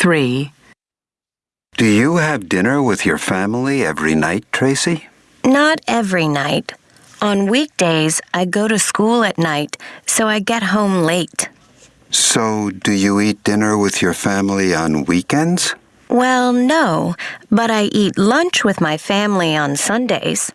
3. Do you have dinner with your family every night, Tracy? Not every night. On weekdays, I go to school at night, so I get home late. So, do you eat dinner with your family on weekends? Well, no, but I eat lunch with my family on Sundays.